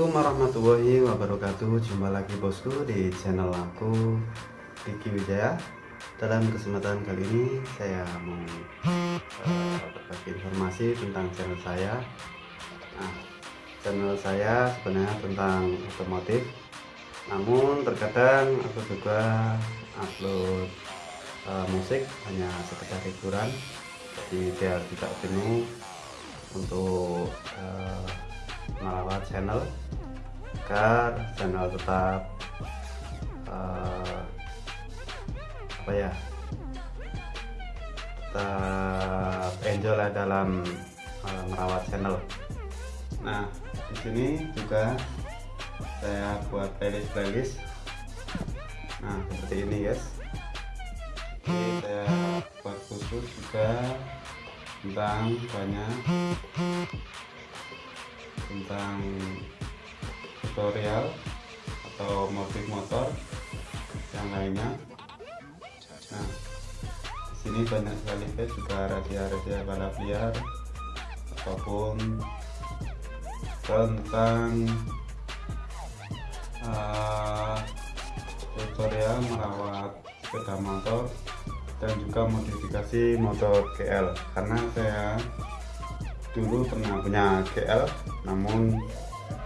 warahmatullahi wabarakatuh. Jumpa lagi bosku di channel aku Diki Wijaya. Dalam kesempatan kali ini saya mau uh, berbagi informasi tentang channel saya. Nah channel saya sebenarnya tentang otomotif. Namun terkadang aku juga upload uh, musik hanya sekedar hiburan. Jadi biar tidak jenuh untuk uh, merawat channel. Agar channel tetap uh, apa ya tetap enjoy lah dalam uh, merawat channel. Nah di sini juga saya buat playlist playlist nah seperti ini guys. Ini saya buat khusus juga tentang banyak tentang tutorial atau motif motor yang lainnya. Nah sini banyak sekali guys juga rahasia-rahasia balap liar ataupun tentang uh, tutorial merawat sepeda motor dan juga modifikasi motor GL karena saya dulu pernah punya GL namun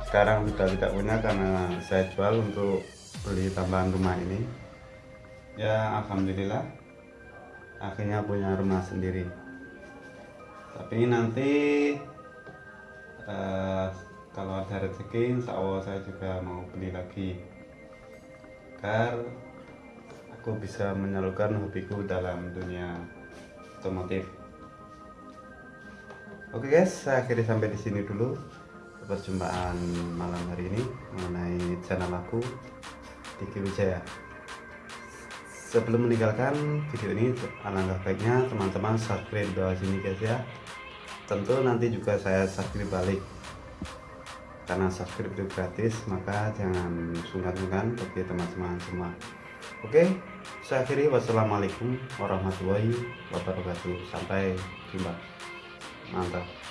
sekarang sudah tidak punya karena saya jual untuk beli tambahan rumah ini. Ya Alhamdulillah akhirnya punya rumah sendiri. Tapi nanti uh, kalau ada rezeki insya Allah saya juga mau beli lagi. Agar aku bisa menyalurkan hobiku dalam dunia otomotif. Oke guys, saya akhiri sampai di sini dulu perjumpaan malam hari ini mengenai channel aku Diki Wijaya. Sebelum meninggalkan video ini, alangkah baiknya teman-teman subscribe bawah sini guys ya. Tentu nanti juga saya subscribe balik. Karena subscribe itu gratis, maka jangan sungkan-sungkan bagi teman-teman semua. Oke, saya akhiri wassalamualaikum warahmatullahi wabarakatuh. Sampai jumpa mantap